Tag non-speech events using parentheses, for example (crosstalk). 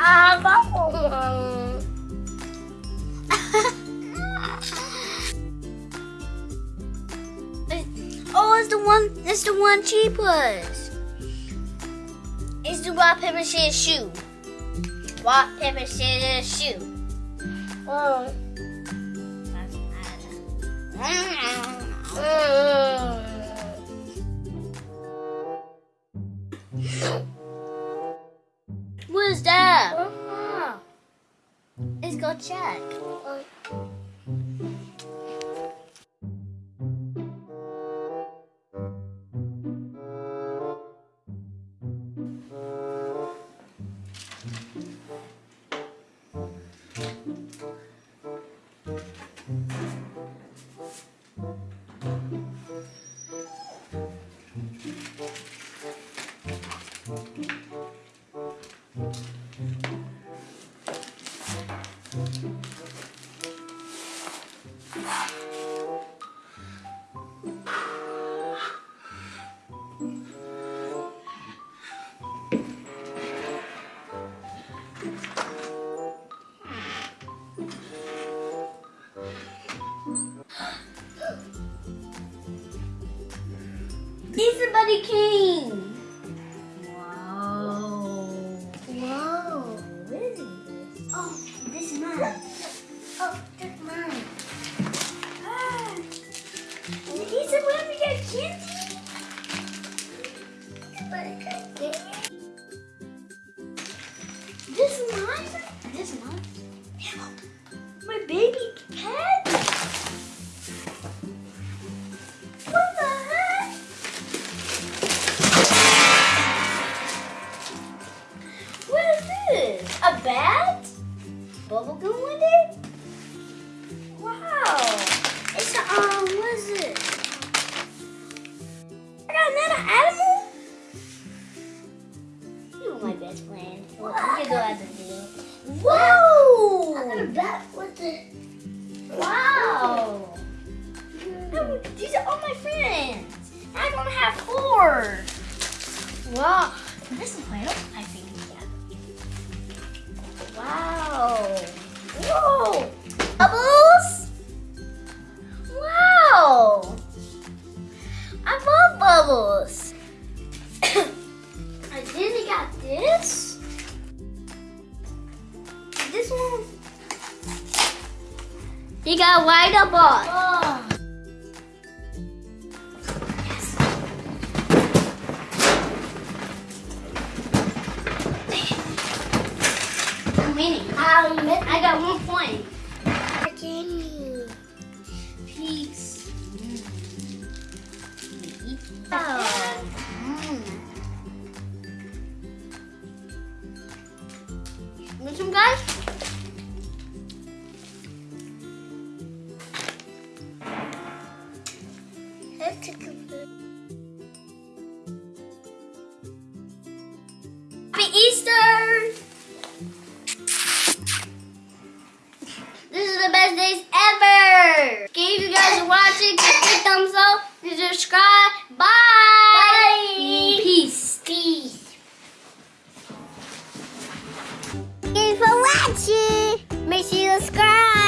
(laughs) Oh, it's the one. It's the one cheapest. It's the rock paper scissors shoe. Rock paper scissors shoe. Oh. What Let's go check. He's the Buddy King. This is. My baby cat. What the heck? What is this? A bat? Bubble gum with it? I think. Yeah. Wow. Whoa. Bubbles. Wow. I love bubbles. (coughs) I then got this. This one. You got white up winning. Um, I got one point. Peace. Oh. Want some guys? Watching, give a thumbs up, subscribe. Bye. Bye. Peace. Peace. Thanks for watching. Make sure you subscribe.